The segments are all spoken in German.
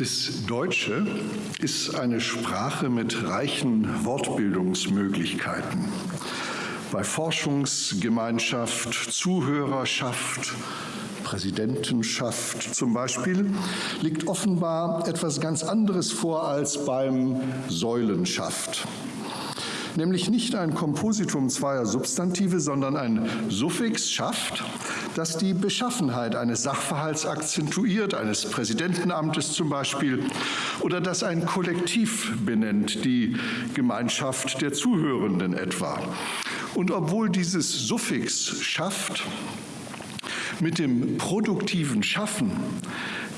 Das Deutsche ist eine Sprache mit reichen Wortbildungsmöglichkeiten. Bei Forschungsgemeinschaft, Zuhörerschaft, Präsidentenschaft zum Beispiel, liegt offenbar etwas ganz anderes vor als beim Säulenschaft nämlich nicht ein Kompositum zweier Substantive, sondern ein Suffix schafft, das die Beschaffenheit eines Sachverhalts akzentuiert, eines Präsidentenamtes zum Beispiel, oder das ein Kollektiv benennt, die Gemeinschaft der Zuhörenden etwa. Und obwohl dieses Suffix schafft mit dem produktiven Schaffen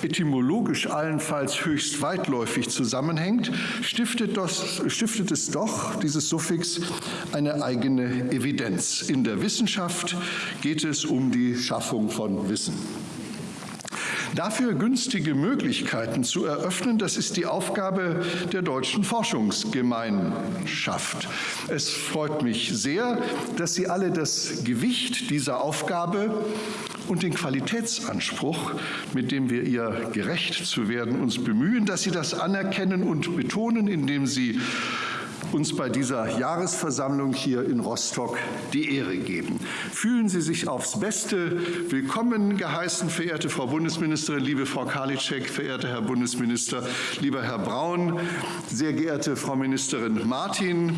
etymologisch allenfalls höchst weitläufig zusammenhängt, stiftet, das, stiftet es doch, dieses Suffix, eine eigene Evidenz. In der Wissenschaft geht es um die Schaffung von Wissen. Dafür günstige Möglichkeiten zu eröffnen, das ist die Aufgabe der deutschen Forschungsgemeinschaft. Es freut mich sehr, dass Sie alle das Gewicht dieser Aufgabe und den Qualitätsanspruch, mit dem wir ihr gerecht zu werden uns bemühen, dass Sie das anerkennen und betonen, indem Sie uns bei dieser Jahresversammlung hier in Rostock die Ehre geben. Fühlen Sie sich aufs Beste willkommen geheißen, verehrte Frau Bundesministerin, liebe Frau Karliczek, verehrter Herr Bundesminister, lieber Herr Braun, sehr geehrte Frau Ministerin Martin,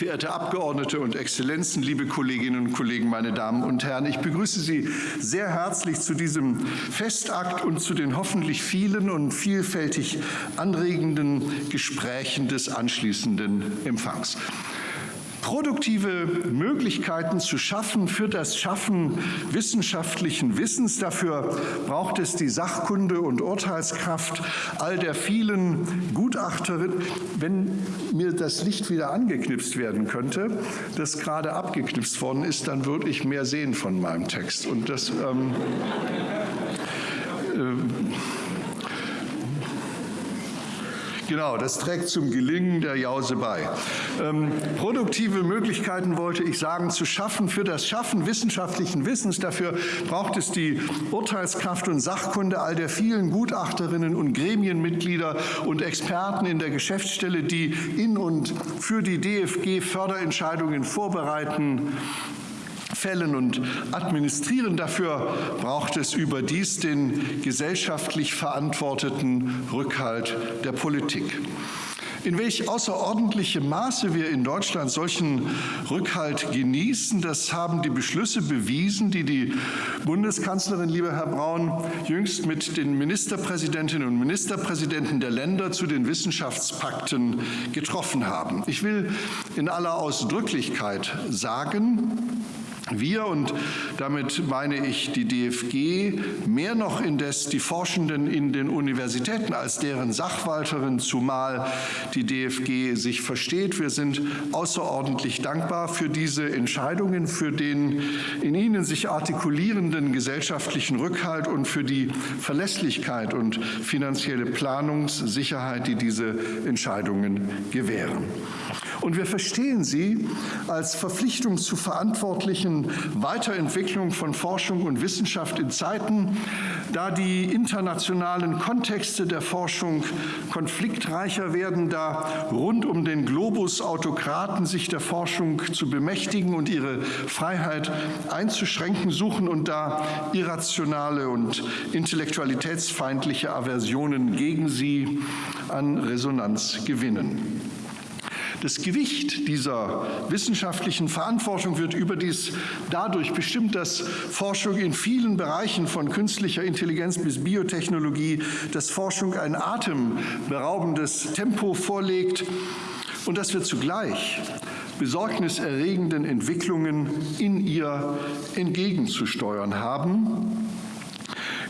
Verehrte Abgeordnete und Exzellenzen, liebe Kolleginnen und Kollegen, meine Damen und Herren, ich begrüße Sie sehr herzlich zu diesem Festakt und zu den hoffentlich vielen und vielfältig anregenden Gesprächen des anschließenden Empfangs produktive Möglichkeiten zu schaffen für das Schaffen wissenschaftlichen Wissens. Dafür braucht es die Sachkunde und Urteilskraft all der vielen Gutachterinnen. Wenn mir das Licht wieder angeknipst werden könnte, das gerade abgeknipst worden ist, dann würde ich mehr sehen von meinem Text. Und das ähm, äh, Genau, das trägt zum Gelingen der Jause bei. Ähm, produktive Möglichkeiten wollte ich sagen, zu schaffen für das Schaffen wissenschaftlichen Wissens. Dafür braucht es die Urteilskraft und Sachkunde all der vielen Gutachterinnen und Gremienmitglieder und Experten in der Geschäftsstelle, die in und für die DFG Förderentscheidungen vorbereiten fällen und administrieren. Dafür braucht es überdies den gesellschaftlich verantworteten Rückhalt der Politik. In welch außerordentlichem Maße wir in Deutschland solchen Rückhalt genießen, das haben die Beschlüsse bewiesen, die die Bundeskanzlerin, lieber Herr Braun, jüngst mit den Ministerpräsidentinnen und Ministerpräsidenten der Länder zu den Wissenschaftspakten getroffen haben. Ich will in aller Ausdrücklichkeit sagen, wir, und damit meine ich die DFG, mehr noch indes die Forschenden in den Universitäten als deren Sachwalterin, zumal die DFG sich versteht. Wir sind außerordentlich dankbar für diese Entscheidungen, für den in ihnen sich artikulierenden gesellschaftlichen Rückhalt und für die Verlässlichkeit und finanzielle Planungssicherheit, die diese Entscheidungen gewähren. Und wir verstehen sie als Verpflichtung zu verantwortlichen Weiterentwicklung von Forschung und Wissenschaft in Zeiten, da die internationalen Kontexte der Forschung konfliktreicher werden, da rund um den Globus Autokraten sich der Forschung zu bemächtigen und ihre Freiheit einzuschränken suchen und da irrationale und intellektualitätsfeindliche Aversionen gegen sie an Resonanz gewinnen. Das Gewicht dieser wissenschaftlichen Verantwortung wird überdies dadurch bestimmt, dass Forschung in vielen Bereichen von künstlicher Intelligenz bis Biotechnologie, dass Forschung ein atemberaubendes Tempo vorlegt und dass wir zugleich besorgniserregenden Entwicklungen in ihr entgegenzusteuern haben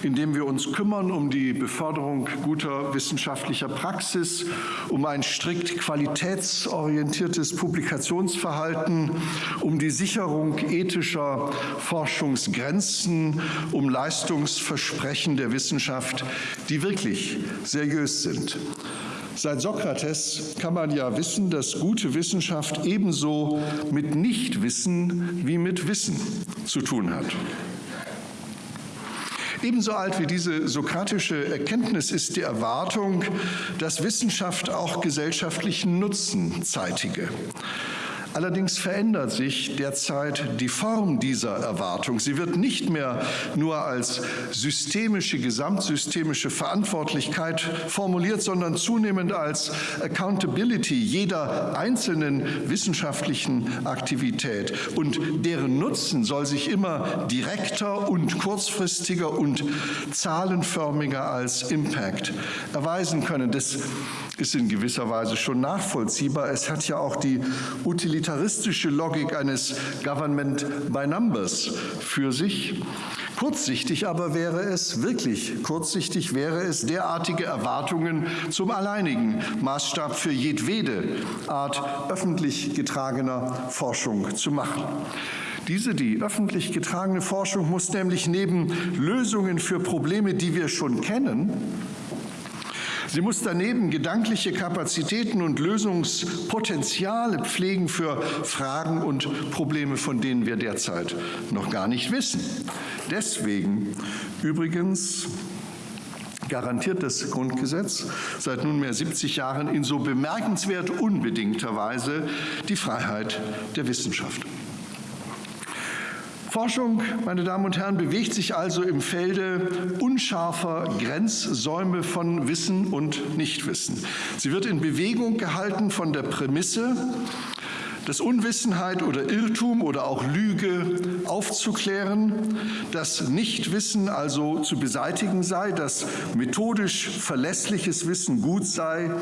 indem wir uns kümmern um die Beförderung guter wissenschaftlicher Praxis, um ein strikt qualitätsorientiertes Publikationsverhalten, um die Sicherung ethischer Forschungsgrenzen, um Leistungsversprechen der Wissenschaft, die wirklich seriös sind. Seit Sokrates kann man ja wissen, dass gute Wissenschaft ebenso mit Nichtwissen wie mit Wissen zu tun hat. Ebenso alt wie diese sokratische Erkenntnis ist die Erwartung, dass Wissenschaft auch gesellschaftlichen Nutzen zeitige. Allerdings verändert sich derzeit die Form dieser Erwartung. Sie wird nicht mehr nur als systemische, gesamtsystemische Verantwortlichkeit formuliert, sondern zunehmend als Accountability jeder einzelnen wissenschaftlichen Aktivität. Und deren Nutzen soll sich immer direkter und kurzfristiger und zahlenförmiger als Impact erweisen können. Das ist in gewisser Weise schon nachvollziehbar. Es hat ja auch die utilitaristische Logik eines Government by Numbers für sich. Kurzsichtig aber wäre es, wirklich kurzsichtig wäre es, derartige Erwartungen zum alleinigen Maßstab für jedwede Art öffentlich getragener Forschung zu machen. Diese, die öffentlich getragene Forschung, muss nämlich neben Lösungen für Probleme, die wir schon kennen, Sie muss daneben gedankliche Kapazitäten und Lösungspotenziale pflegen für Fragen und Probleme, von denen wir derzeit noch gar nicht wissen. Deswegen übrigens garantiert das Grundgesetz seit nunmehr 70 Jahren in so bemerkenswert unbedingter Weise die Freiheit der Wissenschaft. Forschung, meine Damen und Herren, bewegt sich also im Felde unscharfer Grenzsäume von Wissen und Nichtwissen. Sie wird in Bewegung gehalten von der Prämisse, dass Unwissenheit oder Irrtum oder auch Lüge aufzuklären, dass Nichtwissen also zu beseitigen sei, dass methodisch verlässliches Wissen gut sei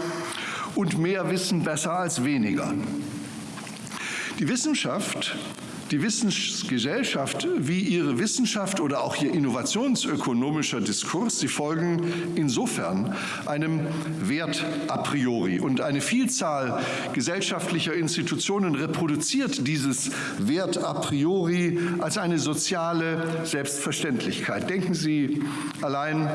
und mehr Wissen besser als weniger. Die Wissenschaft die Wissensgesellschaft wie ihre Wissenschaft oder auch ihr innovationsökonomischer Diskurs, sie folgen insofern einem Wert a priori. Und eine Vielzahl gesellschaftlicher Institutionen reproduziert dieses Wert a priori als eine soziale Selbstverständlichkeit. Denken Sie allein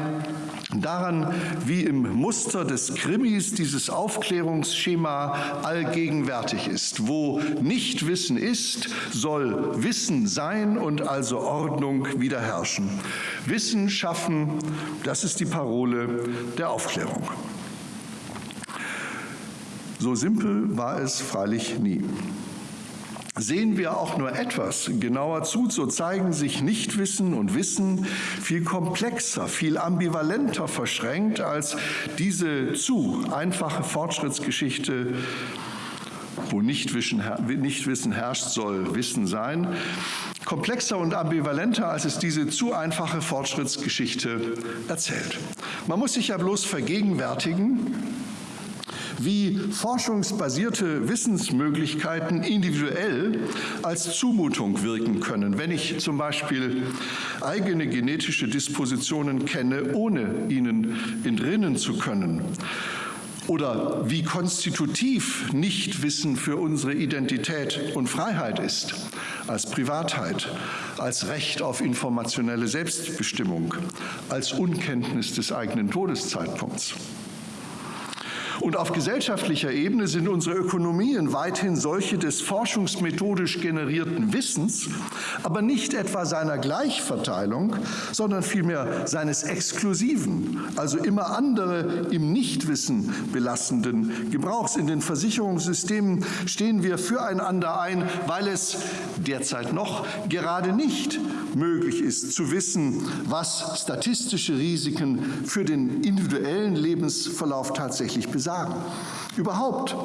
daran, wie im Muster des Krimis dieses Aufklärungsschema allgegenwärtig ist. Wo Nichtwissen ist, soll soll Wissen sein und also Ordnung wieder herrschen. Wissen schaffen, das ist die Parole der Aufklärung. So simpel war es freilich nie. Sehen wir auch nur etwas genauer zu, so zeigen sich Nichtwissen und Wissen viel komplexer, viel ambivalenter verschränkt, als diese zu einfache Fortschrittsgeschichte wo Nichtwissen, herrscht, soll Wissen sein. Komplexer und ambivalenter, als es diese zu einfache Fortschrittsgeschichte erzählt. Man muss sich ja bloß vergegenwärtigen, wie forschungsbasierte Wissensmöglichkeiten individuell als Zumutung wirken können, wenn ich zum Beispiel eigene genetische Dispositionen kenne, ohne ihnen entrinnen zu können oder wie konstitutiv Nichtwissen für unsere Identität und Freiheit ist, als Privatheit, als Recht auf informationelle Selbstbestimmung, als Unkenntnis des eigenen Todeszeitpunkts. Und auf gesellschaftlicher Ebene sind unsere Ökonomien weithin solche des forschungsmethodisch generierten Wissens, aber nicht etwa seiner Gleichverteilung, sondern vielmehr seines exklusiven, also immer andere im Nichtwissen belastenden Gebrauchs. In den Versicherungssystemen stehen wir füreinander ein, weil es derzeit noch gerade nicht möglich ist zu wissen, was statistische Risiken für den individuellen Lebensverlauf tatsächlich besagen sagen. Überhaupt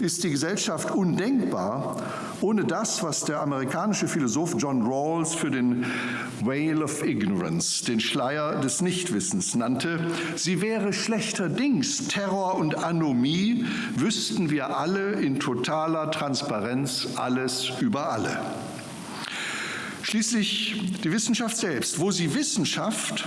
ist die Gesellschaft undenkbar ohne das, was der amerikanische Philosoph John Rawls für den Veil of Ignorance, den Schleier des Nichtwissens nannte. Sie wäre schlechterdings Terror und Anomie, wüssten wir alle in totaler Transparenz alles über alle. Schließlich die Wissenschaft selbst. Wo sie Wissenschaft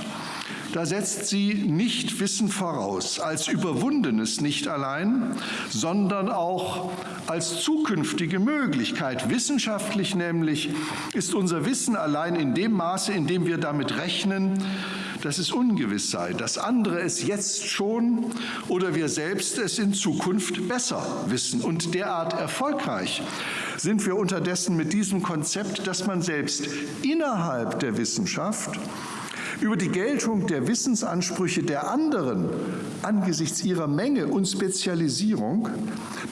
da setzt sie nicht Wissen voraus, als überwundenes nicht allein, sondern auch als zukünftige Möglichkeit. Wissenschaftlich nämlich ist unser Wissen allein in dem Maße, in dem wir damit rechnen, dass es ungewiss sei, dass andere es jetzt schon oder wir selbst es in Zukunft besser wissen. Und derart erfolgreich sind wir unterdessen mit diesem Konzept, dass man selbst innerhalb der Wissenschaft über die Geltung der Wissensansprüche der anderen angesichts ihrer Menge und Spezialisierung,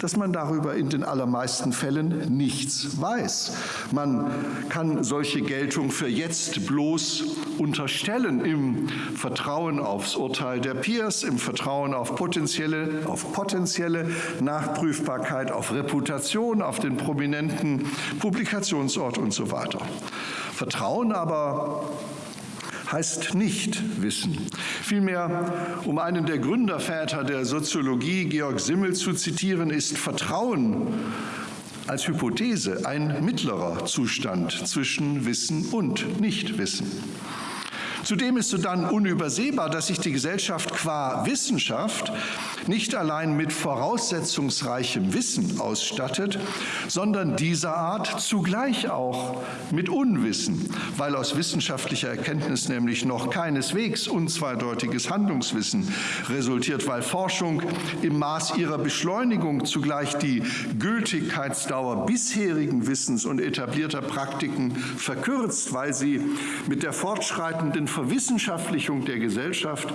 dass man darüber in den allermeisten Fällen nichts weiß. Man kann solche Geltung für jetzt bloß unterstellen im Vertrauen aufs Urteil der Peers, im Vertrauen auf potenzielle, auf potenzielle Nachprüfbarkeit, auf Reputation, auf den prominenten Publikationsort und so weiter. Vertrauen aber heißt nicht Wissen. Vielmehr, um einen der Gründerväter der Soziologie, Georg Simmel, zu zitieren, ist Vertrauen als Hypothese ein mittlerer Zustand zwischen Wissen und Nichtwissen. Zudem ist sodann unübersehbar, dass sich die Gesellschaft qua Wissenschaft nicht allein mit voraussetzungsreichem Wissen ausstattet, sondern dieser Art zugleich auch mit Unwissen, weil aus wissenschaftlicher Erkenntnis nämlich noch keineswegs unzweideutiges Handlungswissen resultiert, weil Forschung im Maß ihrer Beschleunigung zugleich die Gültigkeitsdauer bisherigen Wissens und etablierter Praktiken verkürzt, weil sie mit der fortschreitenden Verwissenschaftlichung der Gesellschaft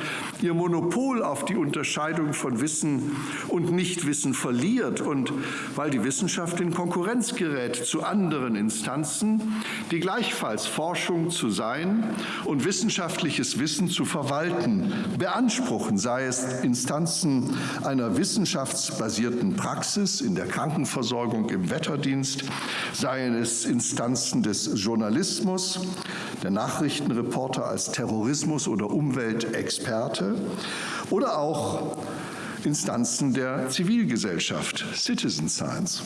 ihr Monopol auf die Unterscheidung von Wissen und Nichtwissen verliert. Und weil die Wissenschaft in Konkurrenz gerät zu anderen Instanzen, die gleichfalls Forschung zu sein und wissenschaftliches Wissen zu verwalten beanspruchen, sei es Instanzen einer wissenschaftsbasierten Praxis in der Krankenversorgung im Wetterdienst, seien es Instanzen des Journalismus, der Nachrichtenreporter als Terrorismus- oder Umweltexperte oder auch Instanzen der Zivilgesellschaft, Citizen Science.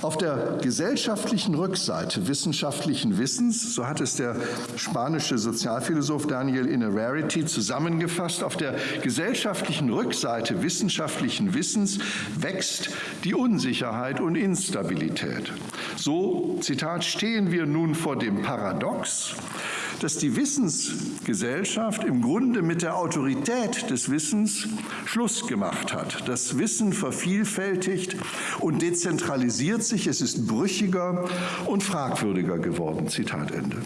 Auf der gesellschaftlichen Rückseite wissenschaftlichen Wissens, so hat es der spanische Sozialphilosoph Daniel Innerarity zusammengefasst, auf der gesellschaftlichen Rückseite wissenschaftlichen Wissens wächst die Unsicherheit und Instabilität. So, Zitat, stehen wir nun vor dem Paradox, dass die Wissensgesellschaft im Grunde mit der Autorität des Wissens Schluss gemacht hat. Das Wissen vervielfältigt und dezentralisiert sich, es ist brüchiger und fragwürdiger geworden. Zitat Ende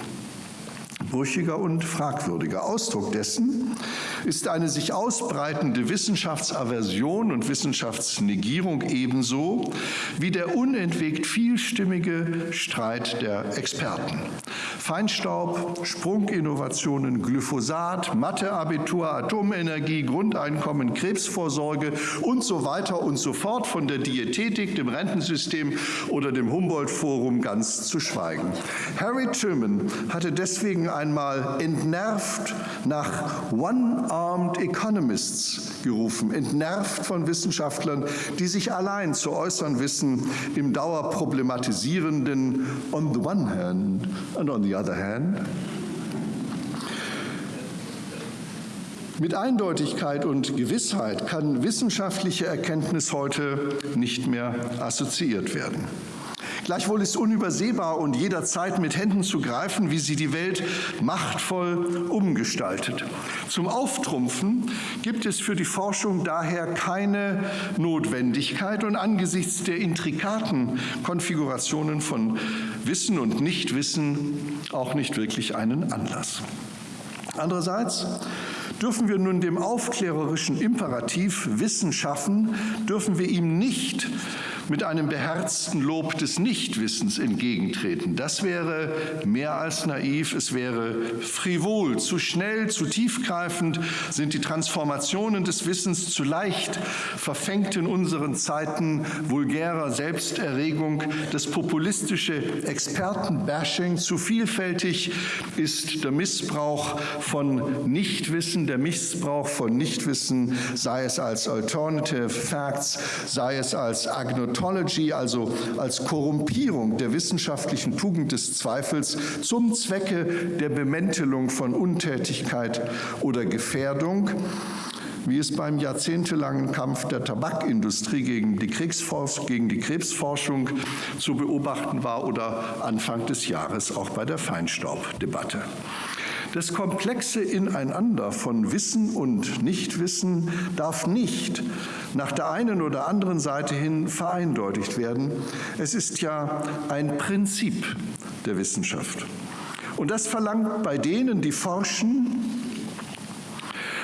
brüchiger und fragwürdiger. Ausdruck dessen ist eine sich ausbreitende Wissenschaftsaversion und Wissenschaftsnegierung ebenso wie der unentwegt vielstimmige Streit der Experten. Feinstaub, Sprunginnovationen, Glyphosat, Matheabitur, Atomenergie, Grundeinkommen, Krebsvorsorge und so weiter und so fort, von der Diätetik, dem Rentensystem oder dem Humboldt-Forum ganz zu schweigen. Harry Truman hatte deswegen ein einmal entnervt nach One-Armed Economists gerufen, entnervt von Wissenschaftlern, die sich allein zu äußern wissen im dauerproblematisierenden on the one hand and on the other hand. Mit Eindeutigkeit und Gewissheit kann wissenschaftliche Erkenntnis heute nicht mehr assoziiert werden. Gleichwohl ist unübersehbar und jederzeit mit Händen zu greifen, wie sie die Welt machtvoll umgestaltet. Zum Auftrumpfen gibt es für die Forschung daher keine Notwendigkeit und angesichts der intrikaten Konfigurationen von Wissen und Nichtwissen auch nicht wirklich einen Anlass. Andererseits dürfen wir nun dem aufklärerischen Imperativ Wissen schaffen, dürfen wir ihm nicht mit einem beherzten Lob des Nichtwissens entgegentreten. Das wäre mehr als naiv, es wäre frivol, zu schnell, zu tiefgreifend sind die Transformationen des Wissens zu leicht, verfängt in unseren Zeiten vulgärer Selbsterregung, das populistische Expertenbashing zu vielfältig ist der Missbrauch von Nichtwissen, der Missbrauch von Nichtwissen, sei es als Alternative Facts, sei es als Agnotismus, Ontology, also als Korrumpierung der wissenschaftlichen Tugend des Zweifels zum Zwecke der Bemäntelung von Untätigkeit oder Gefährdung wie es beim jahrzehntelangen Kampf der Tabakindustrie gegen die, gegen die, Krebsforschung zu beobachten war oder Anfang des Jahres auch bei der Feinstaubdebatte. Das komplexe Ineinander von Wissen und Nichtwissen darf nicht nach der einen oder anderen Seite hin vereindeutigt werden. Es ist ja ein Prinzip der Wissenschaft. Und das verlangt bei denen, die forschen,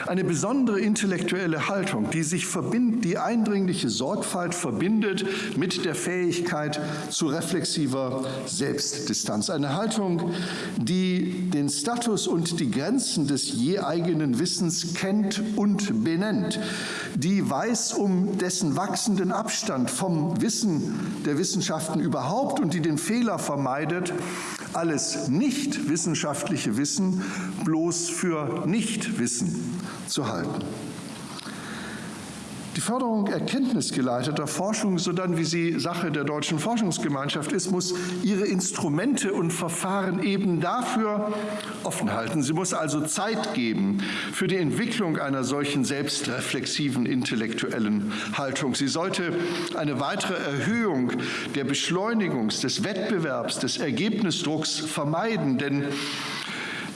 eine besondere intellektuelle Haltung, die sich verbindet, die eindringliche Sorgfalt verbindet mit der Fähigkeit zu reflexiver Selbstdistanz. Eine Haltung, die den Status und die Grenzen des je eigenen Wissens kennt und benennt, die weiß um dessen wachsenden Abstand vom Wissen der Wissenschaften überhaupt und die den Fehler vermeidet, alles nicht wissenschaftliche Wissen bloß für Nichtwissen zu halten. Die Förderung erkenntnisgeleiteter Forschung, so dann wie sie Sache der deutschen Forschungsgemeinschaft ist, muss ihre Instrumente und Verfahren eben dafür offen halten. Sie muss also Zeit geben für die Entwicklung einer solchen selbstreflexiven intellektuellen Haltung. Sie sollte eine weitere Erhöhung der Beschleunigungs-, des Wettbewerbs, des Ergebnisdrucks vermeiden, denn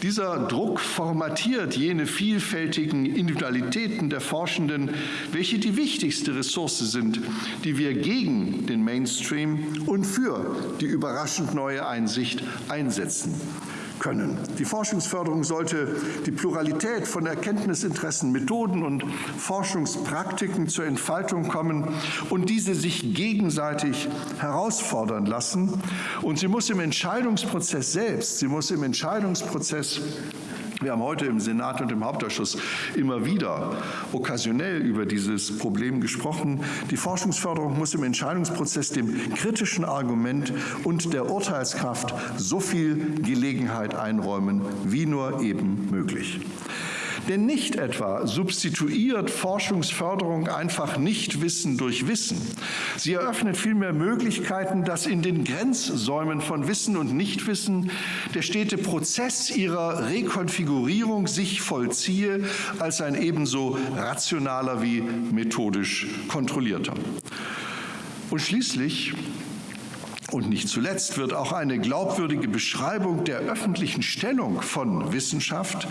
dieser Druck formatiert jene vielfältigen Individualitäten der Forschenden, welche die wichtigste Ressource sind, die wir gegen den Mainstream und für die überraschend neue Einsicht einsetzen können. Die Forschungsförderung sollte die Pluralität von Erkenntnisinteressen, Methoden und Forschungspraktiken zur Entfaltung kommen und diese sich gegenseitig herausfordern lassen. Und sie muss im Entscheidungsprozess selbst, sie muss im Entscheidungsprozess wir haben heute im Senat und im Hauptausschuss immer wieder okkasionell über dieses Problem gesprochen. Die Forschungsförderung muss im Entscheidungsprozess dem kritischen Argument und der Urteilskraft so viel Gelegenheit einräumen, wie nur eben möglich. Denn nicht etwa substituiert Forschungsförderung einfach Nichtwissen durch Wissen. Sie eröffnet vielmehr Möglichkeiten, dass in den Grenzsäumen von Wissen und Nichtwissen der stete Prozess ihrer Rekonfigurierung sich vollziehe als ein ebenso rationaler wie methodisch kontrollierter. Und schließlich und nicht zuletzt wird auch eine glaubwürdige Beschreibung der öffentlichen Stellung von Wissenschaft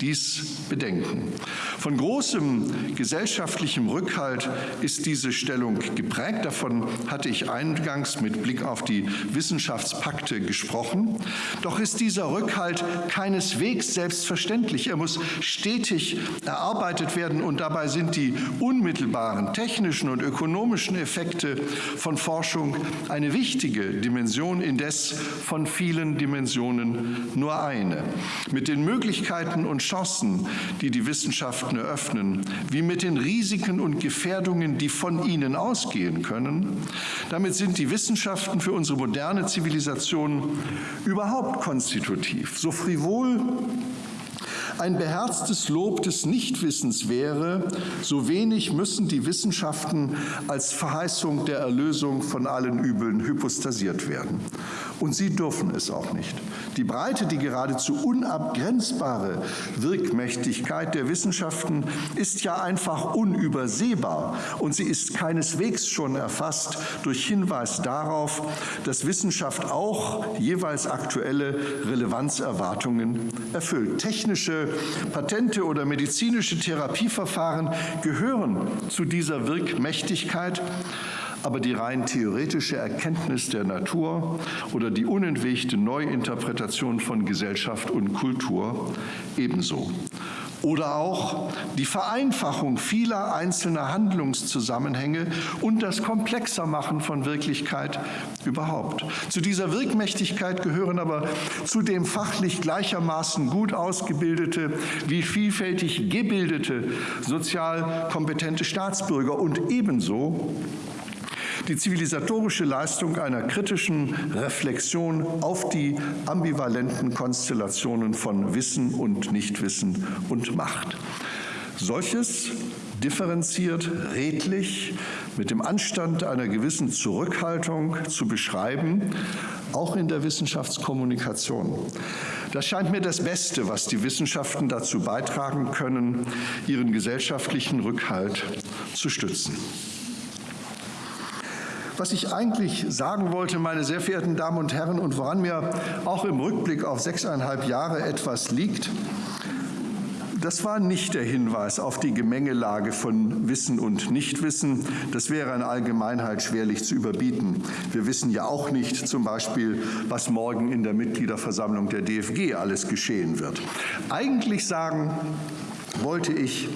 dies bedenken. Von großem gesellschaftlichem Rückhalt ist diese Stellung geprägt. Davon hatte ich eingangs mit Blick auf die Wissenschaftspakte gesprochen. Doch ist dieser Rückhalt keineswegs selbstverständlich. Er muss stetig erarbeitet werden und dabei sind die unmittelbaren technischen und ökonomischen Effekte von Forschung eine wichtige Dimension, indes von vielen Dimensionen nur eine. Mit den Möglichkeiten und Chancen, die die Wissenschaften eröffnen, wie mit den Risiken und Gefährdungen, die von ihnen ausgehen können, damit sind die Wissenschaften für unsere moderne Zivilisation überhaupt konstitutiv. So frivol ein beherztes Lob des Nichtwissens wäre, so wenig müssen die Wissenschaften als Verheißung der Erlösung von allen Übeln hypostasiert werden. Und sie dürfen es auch nicht. Die Breite, die geradezu unabgrenzbare Wirkmächtigkeit der Wissenschaften ist ja einfach unübersehbar und sie ist keineswegs schon erfasst durch Hinweis darauf, dass Wissenschaft auch jeweils aktuelle Relevanzerwartungen erfüllt. Technische Patente oder medizinische Therapieverfahren gehören zu dieser Wirkmächtigkeit aber die rein theoretische Erkenntnis der Natur oder die unentwegte Neuinterpretation von Gesellschaft und Kultur ebenso. Oder auch die Vereinfachung vieler einzelner Handlungszusammenhänge und das komplexer Machen von Wirklichkeit überhaupt. Zu dieser Wirkmächtigkeit gehören aber zudem fachlich gleichermaßen gut ausgebildete wie vielfältig gebildete, sozial kompetente Staatsbürger und ebenso die zivilisatorische Leistung einer kritischen Reflexion auf die ambivalenten Konstellationen von Wissen und Nichtwissen und Macht. Solches differenziert, redlich, mit dem Anstand einer gewissen Zurückhaltung zu beschreiben, auch in der Wissenschaftskommunikation. Das scheint mir das Beste, was die Wissenschaften dazu beitragen können, ihren gesellschaftlichen Rückhalt zu stützen. Was ich eigentlich sagen wollte, meine sehr verehrten Damen und Herren, und woran mir auch im Rückblick auf sechseinhalb Jahre etwas liegt, Das war nicht der Hinweis auf die Gemengelage von Wissen und Nichtwissen. Das wäre in Allgemeinheit schwerlich zu überbieten. Wir wissen ja auch nicht zum Beispiel, was morgen in der Mitgliederversammlung der DFG alles geschehen wird. Eigentlich sagen wollte ich,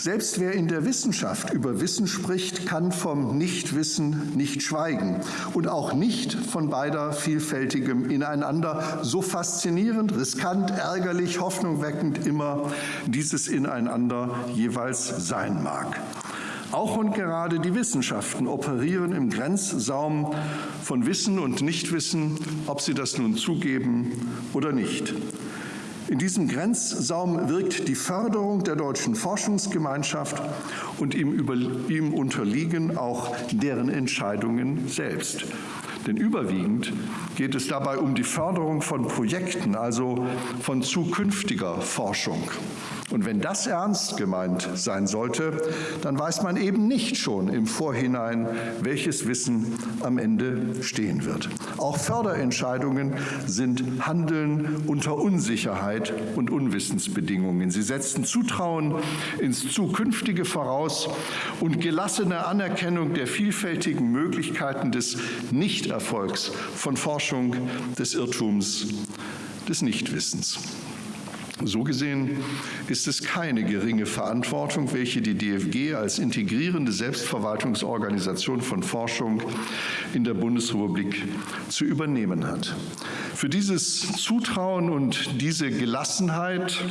selbst wer in der Wissenschaft über Wissen spricht, kann vom Nichtwissen nicht schweigen und auch nicht von beider vielfältigem Ineinander, so faszinierend, riskant, ärgerlich, hoffnungweckend immer dieses Ineinander jeweils sein mag. Auch und gerade die Wissenschaften operieren im Grenzsaum von Wissen und Nichtwissen, ob sie das nun zugeben oder nicht. In diesem Grenzsaum wirkt die Förderung der deutschen Forschungsgemeinschaft und ihm, über, ihm unterliegen auch deren Entscheidungen selbst. Denn überwiegend geht es dabei um die Förderung von Projekten, also von zukünftiger Forschung. Und wenn das ernst gemeint sein sollte, dann weiß man eben nicht schon im Vorhinein, welches Wissen am Ende stehen wird. Auch Förderentscheidungen sind Handeln unter Unsicherheit und Unwissensbedingungen. Sie setzen Zutrauen ins Zukünftige voraus und gelassene Anerkennung der vielfältigen Möglichkeiten des Nichterfolgs von Forschung, des Irrtums, des Nichtwissens. So gesehen ist es keine geringe Verantwortung, welche die DFG als integrierende Selbstverwaltungsorganisation von Forschung in der Bundesrepublik zu übernehmen hat. Für dieses Zutrauen und diese Gelassenheit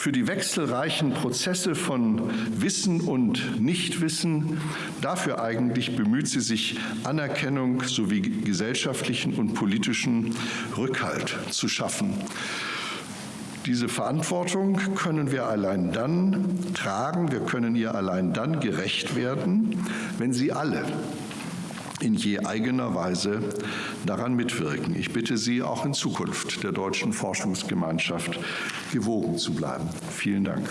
für die wechselreichen Prozesse von Wissen und Nichtwissen. Dafür eigentlich bemüht sie sich, Anerkennung sowie gesellschaftlichen und politischen Rückhalt zu schaffen. Diese Verantwortung können wir allein dann tragen, wir können ihr allein dann gerecht werden, wenn sie alle in je eigener Weise daran mitwirken. Ich bitte Sie auch in Zukunft der deutschen Forschungsgemeinschaft gewogen zu bleiben. Vielen Dank.